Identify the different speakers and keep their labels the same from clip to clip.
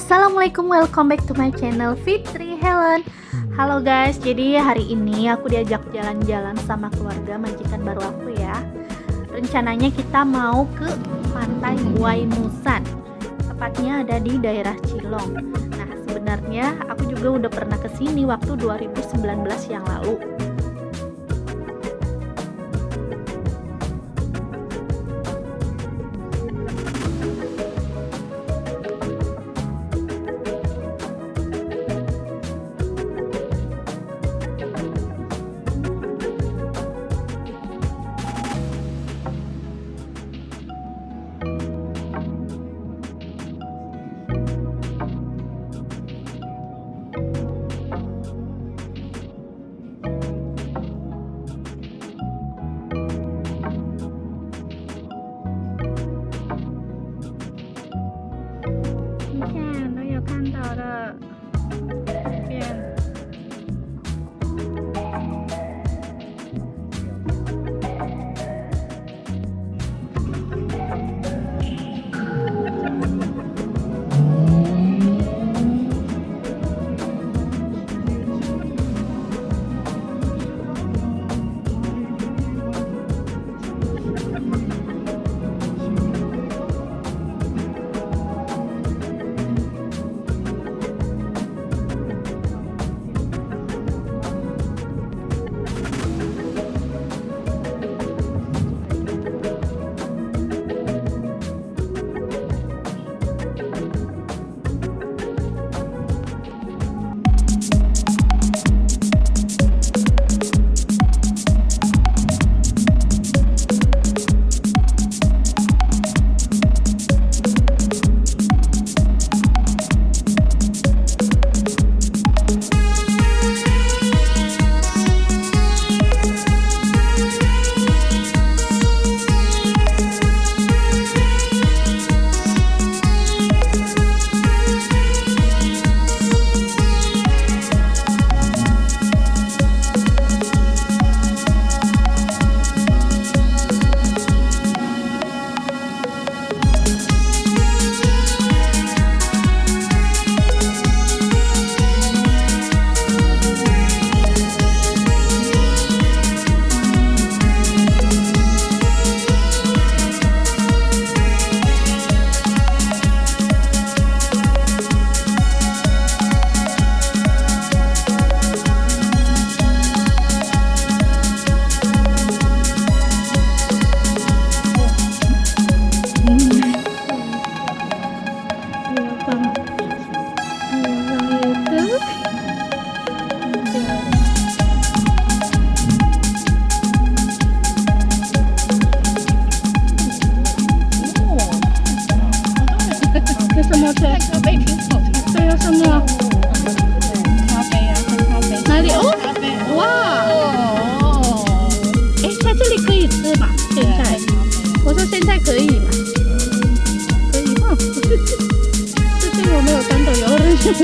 Speaker 1: Assalamualaikum, welcome back to my channel Fitri Helen. Halo guys, jadi hari ini aku diajak jalan-jalan sama keluarga majikan baru aku ya. Rencananya kita mau ke pantai Waimusan, tepatnya ada di daerah Cilong. Nah, sebenarnya aku juga udah pernah ke sini waktu 2019 yang lalu.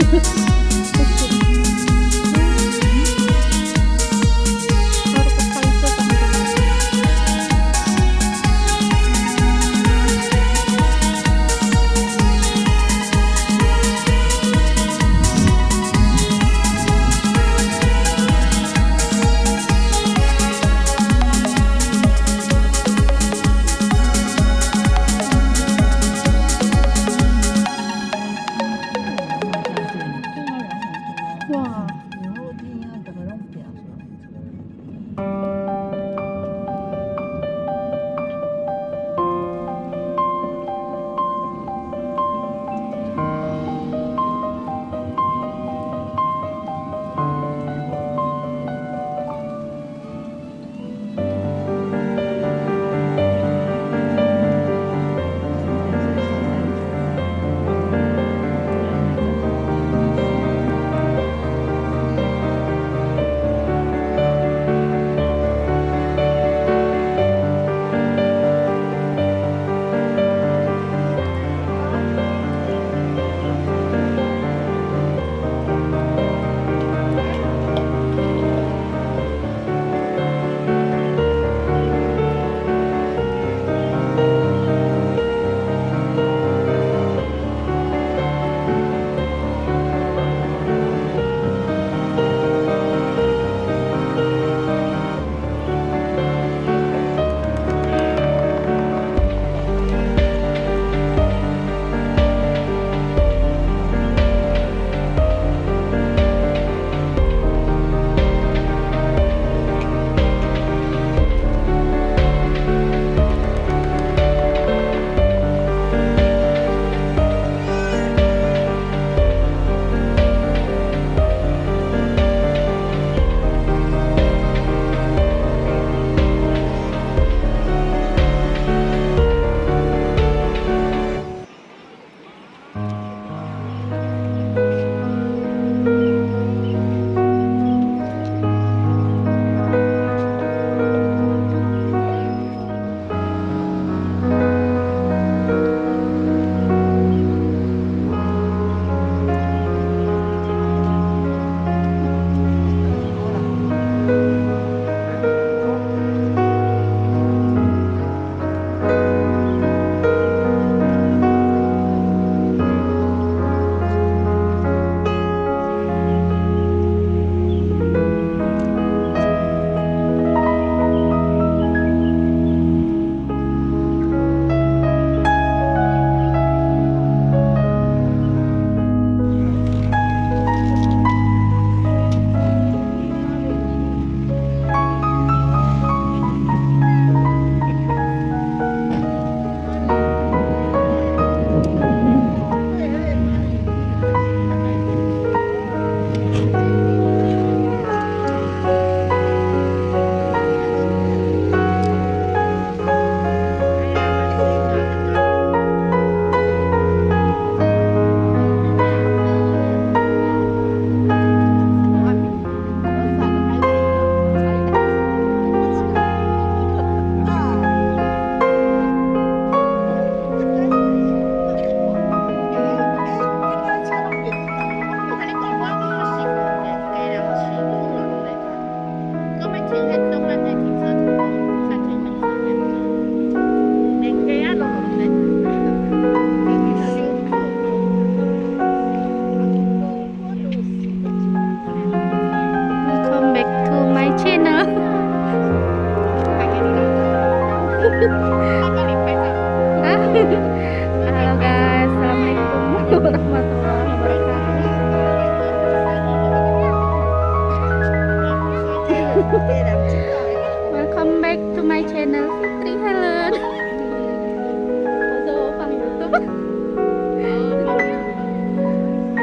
Speaker 1: Thank you.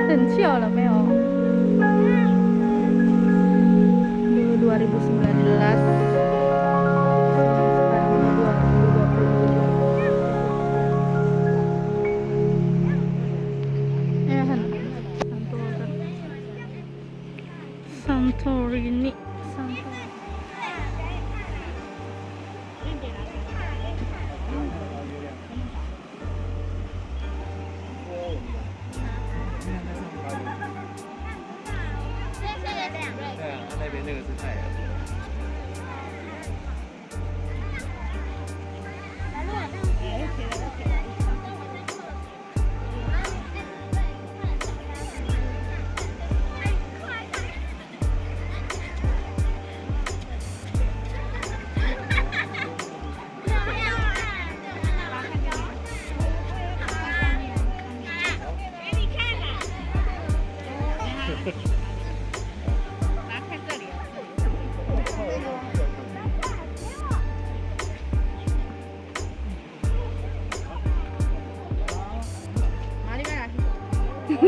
Speaker 1: 很笑了没有？Dulu 2019
Speaker 2: 边那个是太阳。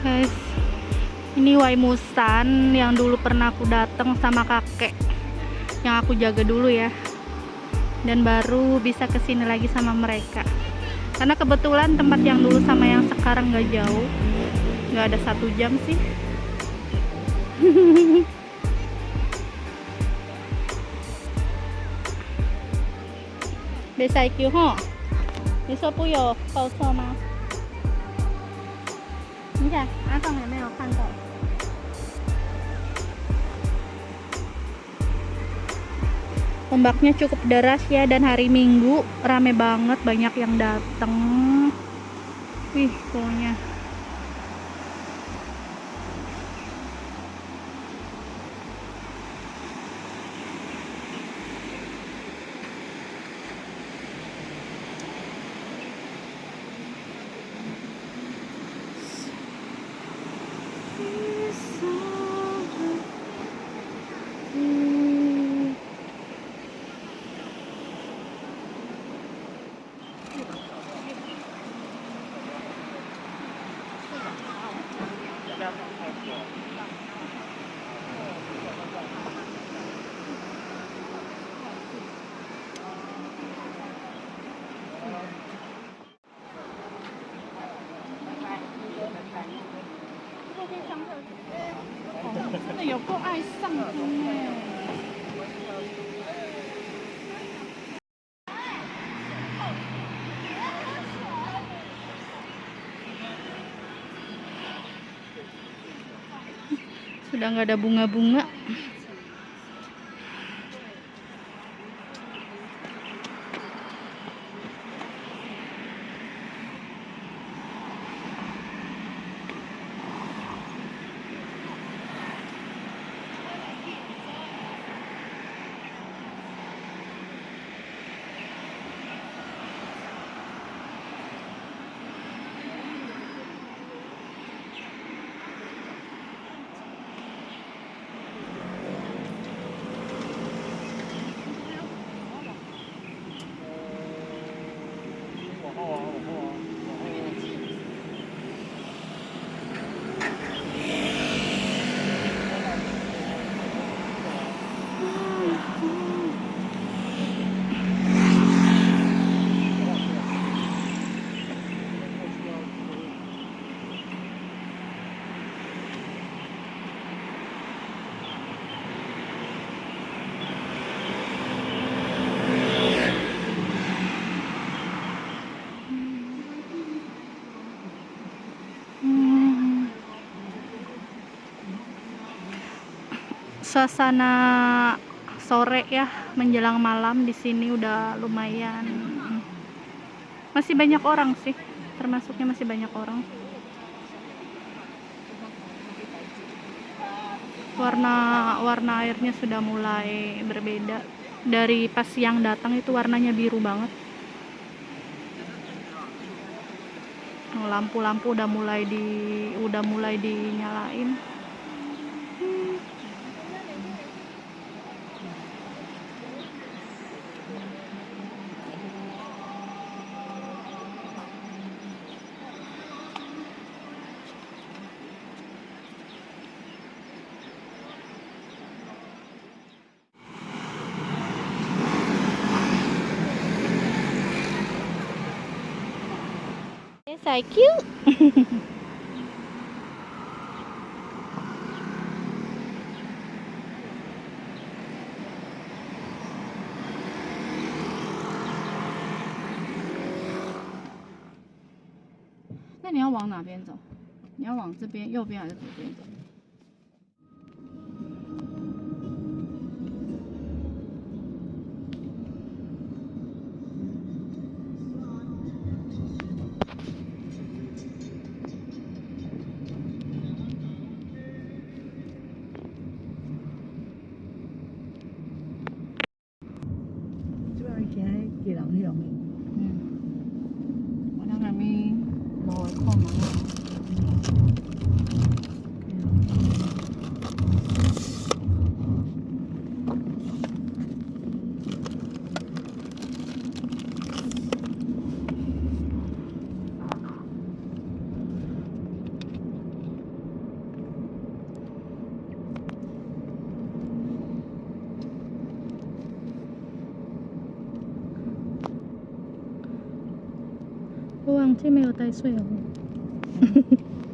Speaker 1: guys ini Waimusan yang dulu pernah aku datang sama kakek yang aku jaga dulu ya dan baru bisa ke sini lagi sama mereka karena kebetulan tempat yang dulu sama yang sekarang nggak jauh nggak ada satu jam sih Besai kyuho. Ni puyo, pao sama. 你看，阿尚有没有看过？Ombaknya cukup deras ya dan hari Minggu rame banget banyak yang datang. Wih, pokoknya. Sudah nggak ada bunga-bunga. Suasana sore ya menjelang malam di sini udah lumayan. Masih banyak orang sih termasuknya masih banyak orang. Warna warna airnya sudah mulai berbeda. Dari pas siang datang itu warnanya biru banget. Lampu-lampu udah mulai di udah mulai dinyalain Thank you
Speaker 3: 那你要往哪边走？你要往这边右边还是左边走？无会看嘛。
Speaker 1: 我忘记没有带水哦。